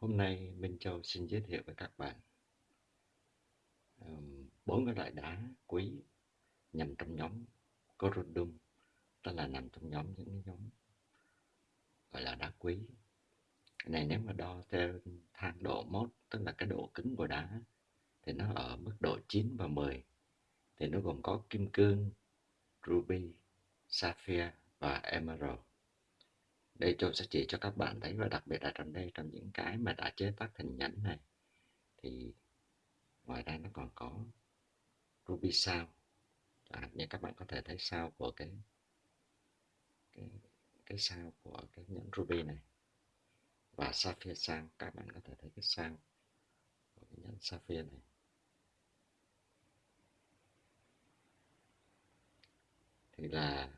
Hôm nay Minh Châu xin giới thiệu với các bạn bốn cái loại đá quý nằm trong nhóm Corundum, tức là nằm trong nhóm những cái nhóm gọi là đá quý. Cái này nếu mà đo theo thang độ mốt, tức là cái độ cứng của đá, thì nó ở mức độ 9 và 10. Thì nó gồm có kim cương, ruby, sapphire và emerald đây tôi sẽ chỉ cho các bạn thấy và đặc biệt là trong đây trong những cái mà đã chế tác thành nhẫn này thì ngoài ra nó còn có ruby sao à, như các bạn có thể thấy sao của cái cái cái sao của cái nhẫn ruby này và sapphire sao các bạn có thể thấy cái sao của cái nhẫn sapphire này. Thì là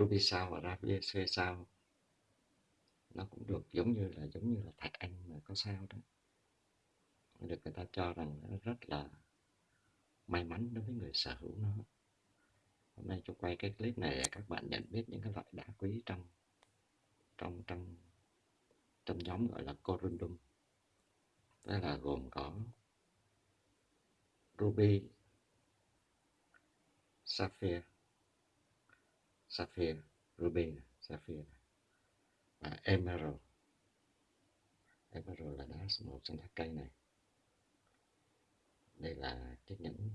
ruby sao và ravier sao nó cũng được giống như là, giống như là thạch anh mà có sao đó. Được người ta cho rằng nó rất là may mắn đối với người sở hữu nó. Hôm nay tôi quay cái clip này để các bạn nhận biết những cái loại đá quý trong trong trong trong nhóm gọi là corundum. Đó là gồm có ruby, sapphire sapphire ruby sapphire và emerald. Emerald là đá màu xanh lá cây này. Đây là chiếc nhẫn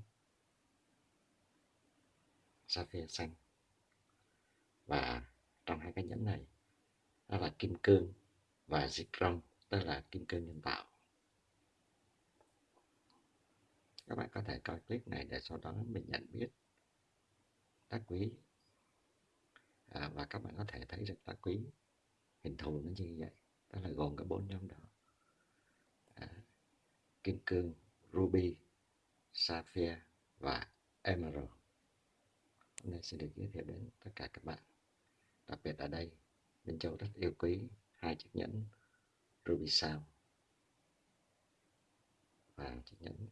sapphire xanh. Và trong hai cái nhẫn này, đó là kim cương và zircon tức là kim cương nhân tạo. Các bạn có thể coi clip này để sau đó mình nhận biết đá quý à, và các bạn có thể thấy được lá quý hình thù nó như vậy. Đó là gồm cả bốn nhóm đó. À, kim cương ruby sapphire và emerald. Hôm nay sẽ được giới thiệu đến tất cả các bạn. Đặc biệt ở đây Minh Châu rất yêu quý hai chiếc nhẫn ruby sao và chiếc nhẫn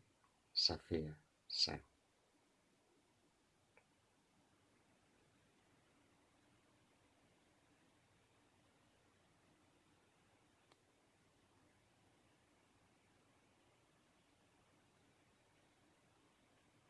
sapphire sao